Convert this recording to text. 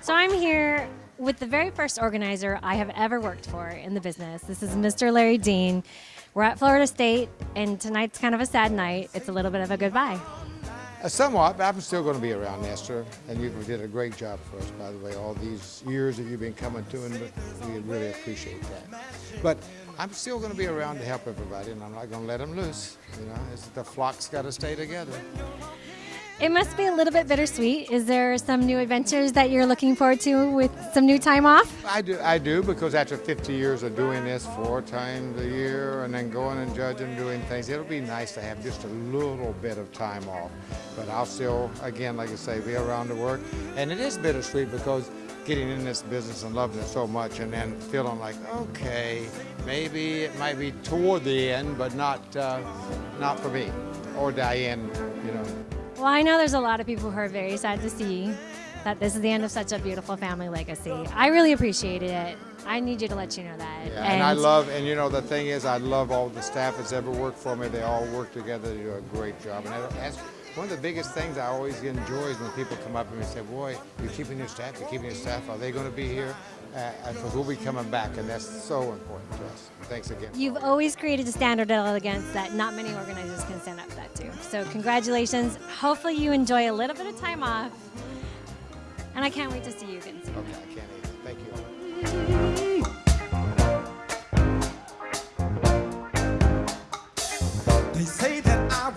So I'm here with the very first organizer I have ever worked for in the business. This is Mr. Larry Dean. We're at Florida State, and tonight's kind of a sad night. It's a little bit of a goodbye. Uh, somewhat, but I'm still going to be around, Esther. And you did a great job for us, by the way, all these years that you've been coming to, and we really appreciate that. But I'm still going to be around to help everybody, and I'm not going to let them loose. You know, it's, the flock's got to stay together. It must be a little bit bittersweet. Is there some new adventures that you're looking forward to with some new time off? I do, I do, because after 50 years of doing this four times a year and then going and judging, and doing things, it'll be nice to have just a little bit of time off. But I'll still, again, like I say, be around to work. And it is bittersweet because getting in this business and loving it so much and then feeling like, okay, maybe it might be toward the end, but not, uh, not for me or Diane, you know. Well, I know there's a lot of people who are very sad to see that this is the end of such a beautiful family legacy. I really appreciated it. I need you to let you know that. Yeah, and, and I love, and you know, the thing is, I love all the staff that's ever worked for me. They all work together, they do a great job. And that's one of the biggest things I always enjoy is when people come up to me and say, boy, you're keeping your staff, you're keeping your staff, are they going to be here? Because uh, we'll be coming back, and that's so important to us. Thanks again. You've always created a standard of elegance that not many organizers can stand up to that to. So congratulations. Hopefully you enjoy a little bit of time off. And I can't wait to see you again soon. Okay, I can't either. Thank you. They say that I